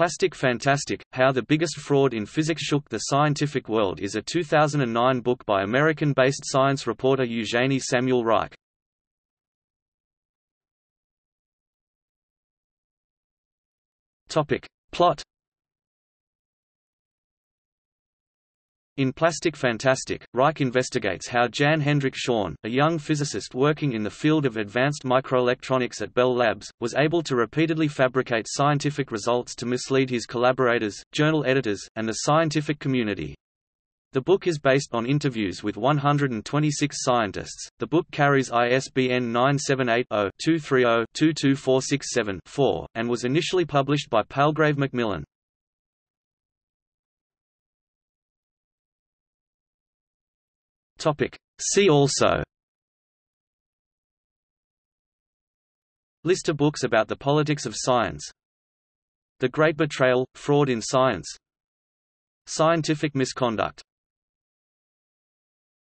Plastic Fantastic, How the Biggest Fraud in Physics Shook the Scientific World is a 2009 book by American-based science reporter Eugenie Samuel Reich. Plot In Plastic Fantastic, Reich investigates how Jan Hendrik Schön, a young physicist working in the field of advanced microelectronics at Bell Labs, was able to repeatedly fabricate scientific results to mislead his collaborators, journal editors, and the scientific community. The book is based on interviews with 126 scientists. The book carries ISBN 978-0-230-22467-4, and was initially published by Palgrave Macmillan. Topic. See also. List of books about the politics of science. The Great Betrayal – Fraud in Science. Scientific misconduct